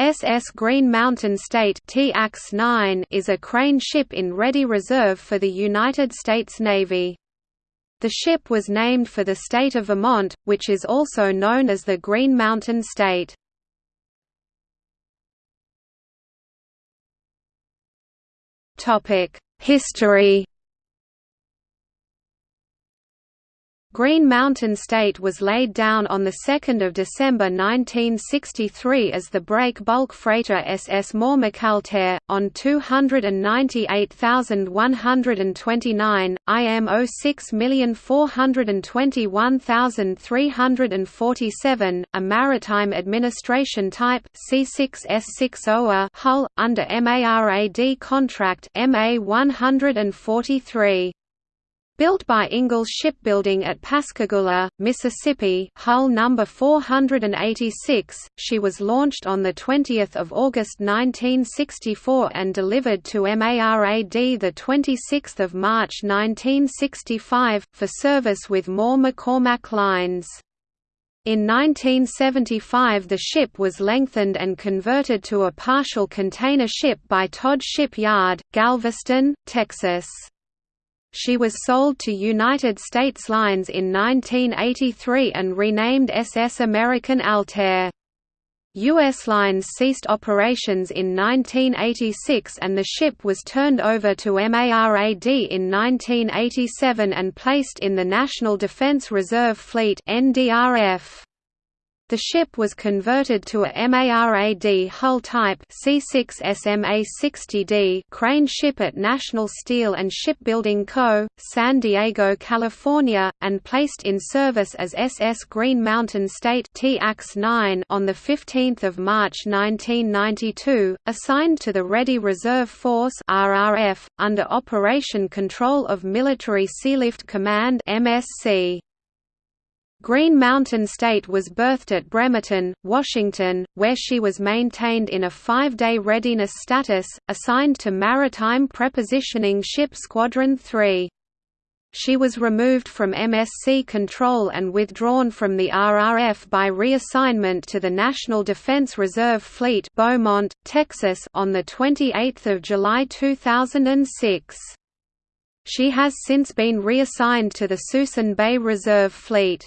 SS Green Mountain State is a crane ship in ready reserve for the United States Navy. The ship was named for the state of Vermont, which is also known as the Green Mountain State. History Green Mountain State was laid down on 2 December 1963 as the break bulk freighter SS Mormacaltair, on 298,129, IM 06421347, a maritime administration type C6S60A hull, under MARAD contract MA 143. Built by Ingalls Shipbuilding at Pascagoula, Mississippi hull number 486, she was launched on the 20 August 1964 and delivered to MARAD 26 March 1965, for service with Moore-McCormack lines. In 1975 the ship was lengthened and converted to a partial container ship by Todd Shipyard, Galveston, Texas. She was sold to United States Lines in 1983 and renamed SS American Altair. U.S. Lines ceased operations in 1986 and the ship was turned over to MARAD in 1987 and placed in the National Defense Reserve Fleet NDRF. The ship was converted to a MARAD hull type C6SMA-60D crane ship at National Steel and Shipbuilding Co., San Diego, California, and placed in service as SS Green Mountain State TX-9 on 15 March 1992, assigned to the Ready Reserve Force RRF, under Operation Control of Military Sealift Command MSC. Green Mountain State was berthed at Bremerton, Washington, where she was maintained in a five-day readiness status, assigned to Maritime Prepositioning Ship Squadron 3. She was removed from MSC control and withdrawn from the RRF by reassignment to the National Defense Reserve Fleet Beaumont, Texas on 28 July 2006. She has since been reassigned to the Suisun Bay Reserve Fleet.